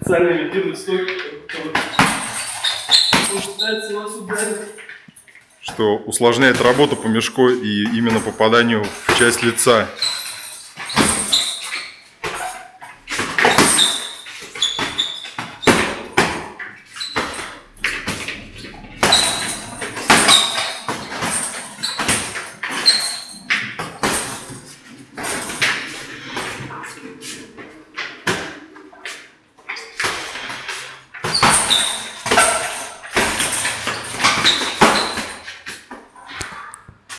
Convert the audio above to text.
специально имитируют стойку, пытается вас ударить. Что усложняет работу по мешку и именно попаданию в часть лица.